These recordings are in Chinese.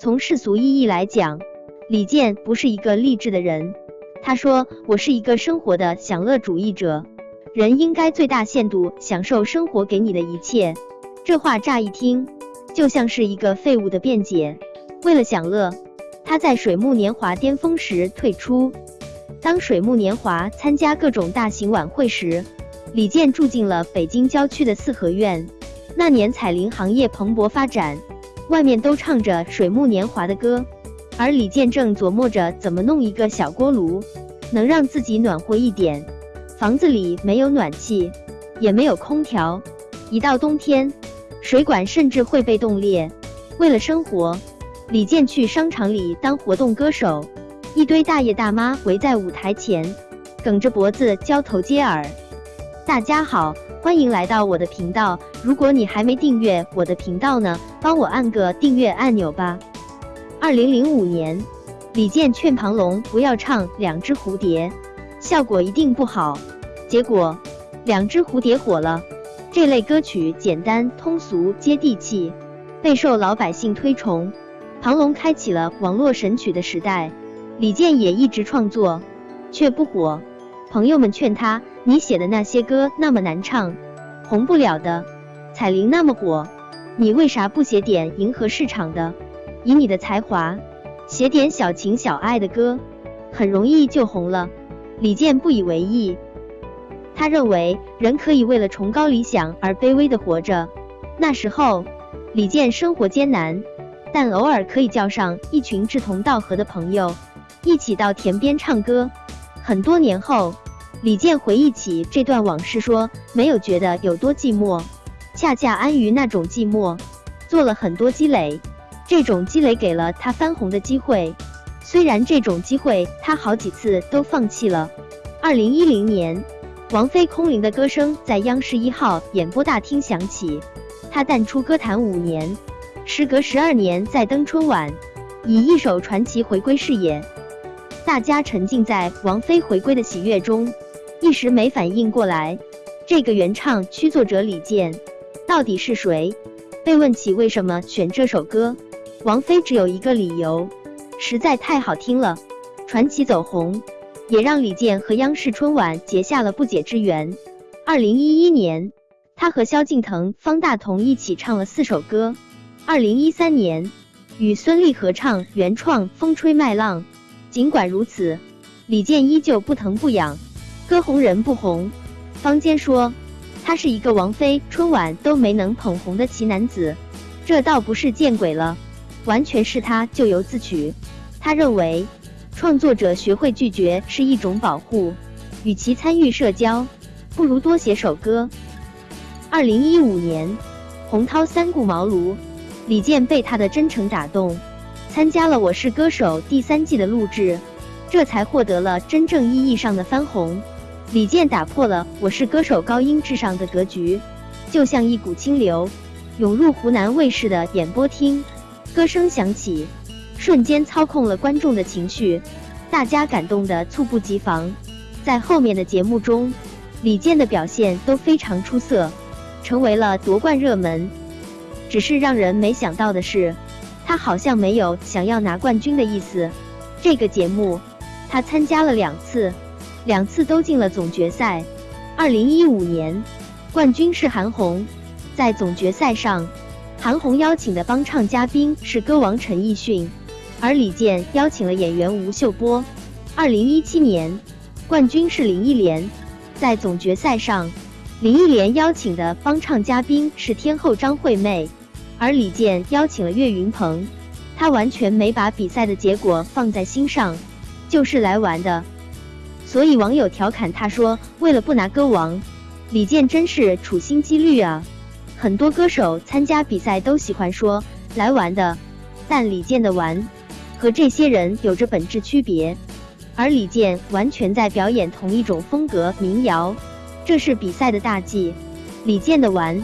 从世俗意义来讲，李健不是一个励志的人。他说：“我是一个生活的享乐主义者，人应该最大限度享受生活给你的一切。”这话乍一听，就像是一个废物的辩解。为了享乐，他在水木年华巅峰时退出。当水木年华参加各种大型晚会时，李健住进了北京郊区的四合院。那年彩铃行业蓬勃发展，外面都唱着水木年华的歌。而李健正琢磨着怎么弄一个小锅炉，能让自己暖和一点。房子里没有暖气，也没有空调，一到冬天，水管甚至会被冻裂。为了生活，李健去商场里当活动歌手，一堆大爷大妈围在舞台前，梗着脖子交头接耳。大家好，欢迎来到我的频道。如果你还没订阅我的频道呢，帮我按个订阅按钮吧。二零零五年，李健劝庞龙不要唱《两只蝴蝶》，效果一定不好。结果，《两只蝴蝶》火了。这类歌曲简单通俗、接地气，备受老百姓推崇。庞龙开启了网络神曲的时代。李健也一直创作，却不火。朋友们劝他：“你写的那些歌那么难唱，红不了的。彩铃那么火，你为啥不写点迎合市场的？”以你的才华，写点小情小爱的歌，很容易就红了。李健不以为意，他认为人可以为了崇高理想而卑微的活着。那时候，李健生活艰难，但偶尔可以叫上一群志同道合的朋友，一起到田边唱歌。很多年后，李健回忆起这段往事，说没有觉得有多寂寞，恰恰安于那种寂寞，做了很多积累。这种积累给了他翻红的机会，虽然这种机会他好几次都放弃了。二零一零年，王菲空灵的歌声在央视一号演播大厅响起，她淡出歌坛五年，时隔十二年再登春晚，以一首传奇回归视野。大家沉浸在王菲回归的喜悦中，一时没反应过来，这个原唱曲作者李健到底是谁？被问起为什么选这首歌？王菲只有一个理由，实在太好听了。传奇走红，也让李健和央视春晚结下了不解之缘。二零一一年，他和萧敬腾、方大同一起唱了四首歌。二零一三年，与孙俪合唱原创《风吹麦浪》。尽管如此，李健依旧不疼不痒，歌红人不红。坊间说他是一个王菲春晚都没能捧红的奇男子，这倒不是见鬼了。完全是他咎由自取。他认为，创作者学会拒绝是一种保护。与其参与社交，不如多写首歌。二零一五年，洪涛三顾茅庐，李健被他的真诚打动，参加了《我是歌手》第三季的录制，这才获得了真正意义上的翻红。李健打破了《我是歌手》高音至上的格局，就像一股清流，涌入湖南卫视的演播厅。歌声响起，瞬间操控了观众的情绪，大家感动的猝不及防。在后面的节目中，李健的表现都非常出色，成为了夺冠热门。只是让人没想到的是，他好像没有想要拿冠军的意思。这个节目他参加了两次，两次都进了总决赛。二零一五年，冠军是韩红，在总决赛上。韩红邀请的帮唱嘉宾是歌王陈奕迅，而李健邀请了演员吴秀波。二零一七年，冠军是林忆莲，在总决赛上，林忆莲邀请的帮唱嘉宾是天后张惠妹，而李健邀请了岳云鹏。他完全没把比赛的结果放在心上，就是来玩的。所以网友调侃他说：“为了不拿歌王，李健真是处心积虑啊。”很多歌手参加比赛都喜欢说来玩的，但李健的玩和这些人有着本质区别，而李健完全在表演同一种风格民谣，这是比赛的大忌。李健的玩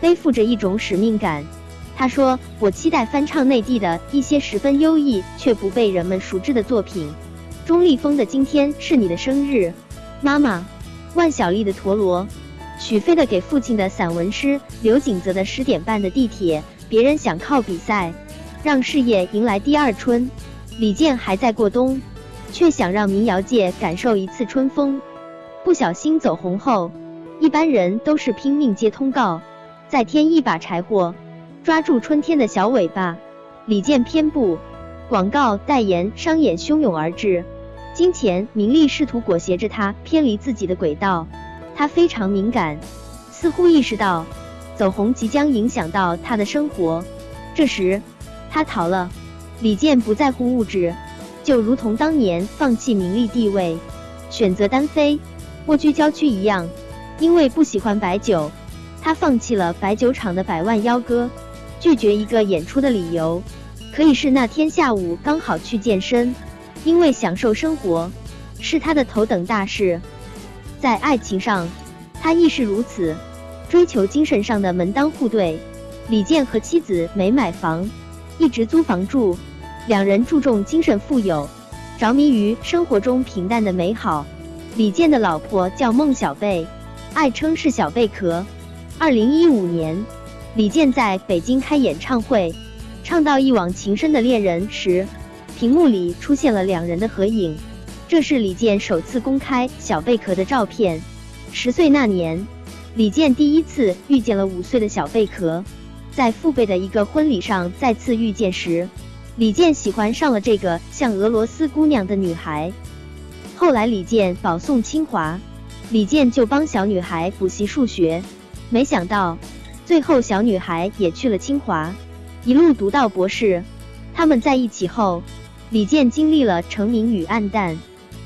背负着一种使命感，他说：“我期待翻唱内地的一些十分优异却不被人们熟知的作品。”钟立风的《今天是你的生日》，妈妈，万晓利的《陀螺》。许飞的给父亲的散文诗，刘景泽的十点半的地铁，别人想靠比赛让事业迎来第二春。李健还在过冬，却想让民谣界感受一次春风。不小心走红后，一般人都是拼命接通告，再添一把柴火，抓住春天的小尾巴。李健偏不，广告代言、商演汹涌而至，金钱、名利试图裹挟着他偏离自己的轨道。他非常敏感，似乎意识到走红即将影响到他的生活。这时，他逃了。李健不在乎物质，就如同当年放弃名利地位，选择单飞，蜗居郊区一样。因为不喜欢白酒，他放弃了白酒厂的百万邀歌，拒绝一个演出的理由，可以是那天下午刚好去健身。因为享受生活是他的头等大事，在爱情上，他亦是如此，追求精神上的门当户对。李健和妻子没买房。一直租房住，两人注重精神富有，着迷于生活中平淡的美好。李健的老婆叫孟小贝，爱称是小贝壳。二零一五年，李健在北京开演唱会，唱到一往情深的恋人时，屏幕里出现了两人的合影。这是李健首次公开小贝壳的照片。十岁那年，李健第一次遇见了五岁的小贝壳。在父辈的一个婚礼上再次遇见时，李健喜欢上了这个像俄罗斯姑娘的女孩。后来李健保送清华，李健就帮小女孩补习数学。没想到最后小女孩也去了清华，一路读到博士。他们在一起后，李健经历了成名与暗淡。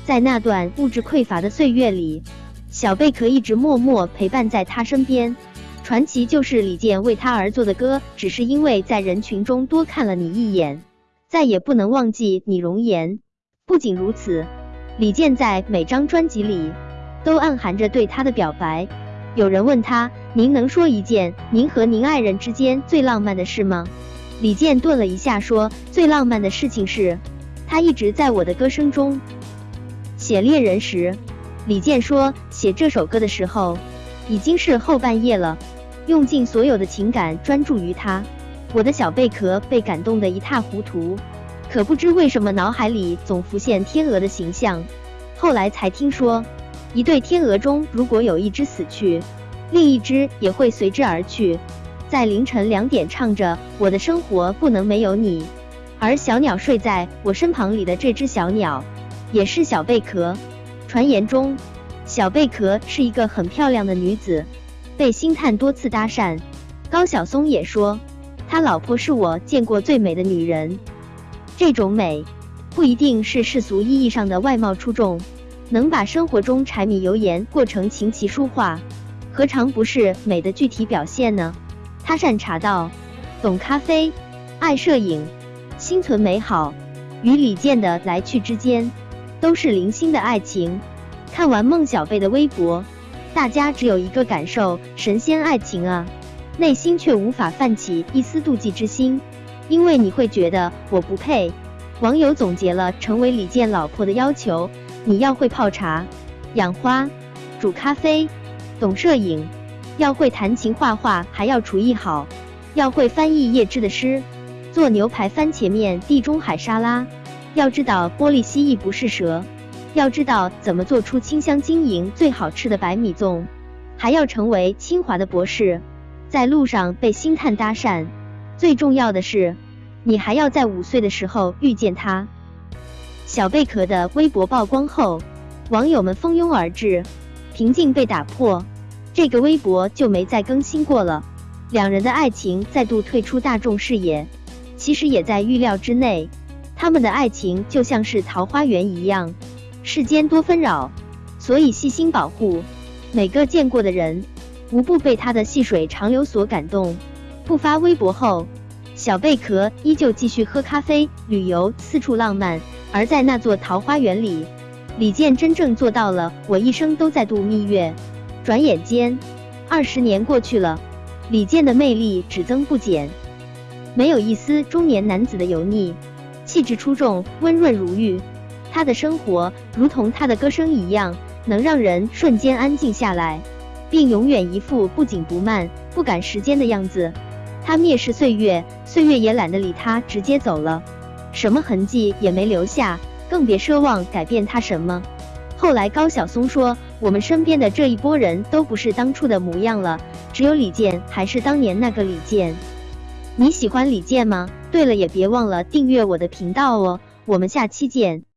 在那段物质匮乏的岁月里，小贝壳一直默默陪伴在他身边。传奇就是李健为他而做的歌，只是因为在人群中多看了你一眼，再也不能忘记你容颜。不仅如此，李健在每张专辑里都暗含着对他的表白。有人问他：“您能说一件您和您爱人之间最浪漫的事吗？”李健顿了一下说：“最浪漫的事情是，他一直在我的歌声中。”写恋人时，李健说：“写这首歌的时候，已经是后半夜了。”用尽所有的情感专注于他，我的小贝壳被感动得一塌糊涂，可不知为什么脑海里总浮现天鹅的形象。后来才听说，一对天鹅中如果有一只死去，另一只也会随之而去。在凌晨两点唱着“我的生活不能没有你”，而小鸟睡在我身旁里的这只小鸟，也是小贝壳。传言中，小贝壳是一个很漂亮的女子。被星探多次搭讪，高晓松也说，他老婆是我见过最美的女人。这种美，不一定是世俗意义上的外貌出众，能把生活中柴米油盐过成琴棋书画，何尝不是美的具体表现呢？他善茶道，懂咖啡，爱摄影，心存美好。与李健的来去之间，都是零星的爱情。看完孟小贝的微博。大家只有一个感受：神仙爱情啊！内心却无法泛起一丝妒忌之心，因为你会觉得我不配。网友总结了成为李健老婆的要求：你要会泡茶、养花、煮咖啡，懂摄影，要会弹琴画画，还要厨艺好，要会翻译叶芝的诗，做牛排、番茄面、地中海沙拉，要知道玻璃蜥蜴不是蛇。要知道怎么做出清香晶莹、最好吃的白米粽，还要成为清华的博士，在路上被星探搭讪。最重要的是，你还要在五岁的时候遇见他。小贝壳的微博曝光后，网友们蜂拥而至，平静被打破，这个微博就没再更新过了。两人的爱情再度退出大众视野，其实也在预料之内。他们的爱情就像是桃花源一样。世间多纷扰，所以细心保护每个见过的人，无不被他的细水长流所感动。不发微博后，小贝壳依旧继续喝咖啡、旅游、四处浪漫。而在那座桃花源里，李健真正做到了我一生都在度蜜月。转眼间，二十年过去了，李健的魅力只增不减，没有一丝中年男子的油腻，气质出众，温润如玉。他的生活如同他的歌声一样，能让人瞬间安静下来，并永远一副不紧不慢、不赶时间的样子。他蔑视岁月，岁月也懒得理他，直接走了，什么痕迹也没留下，更别奢望改变他什么。后来高晓松说，我们身边的这一波人都不是当初的模样了，只有李健还是当年那个李健。你喜欢李健吗？对了，也别忘了订阅我的频道哦，我们下期见。